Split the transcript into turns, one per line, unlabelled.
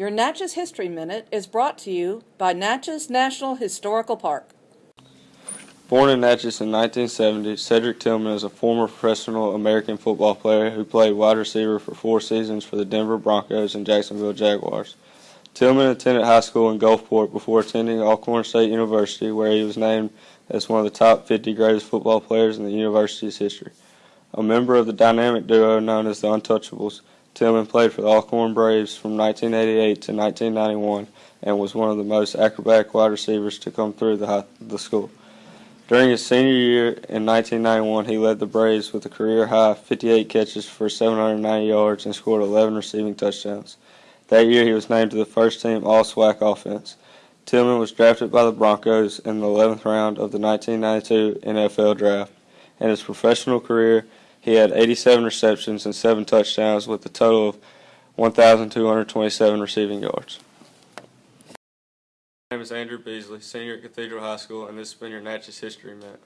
Your Natchez History Minute is brought to you by Natchez National Historical Park.
Born in Natchez in 1970, Cedric Tillman is a former professional American football player who played wide receiver for four seasons for the Denver Broncos and Jacksonville Jaguars. Tillman attended high school in Gulfport before attending Alcorn State University, where he was named as one of the top 50 greatest football players in the university's history. A member of the dynamic duo known as the Untouchables, Tillman played for the Alcorn Braves from 1988 to 1991 and was one of the most acrobatic wide receivers to come through the, high, the school. During his senior year in 1991, he led the Braves with a career high 58 catches for 790 yards and scored 11 receiving touchdowns. That year, he was named to the first team All SWAC offense. Tillman was drafted by the Broncos in the 11th round of the 1992 NFL Draft. In his professional career, he had 87 receptions and 7 touchdowns with a total of 1,227 receiving yards. My name is Andrew Beasley, senior at Cathedral High School, and this has been your Natchez History Minute.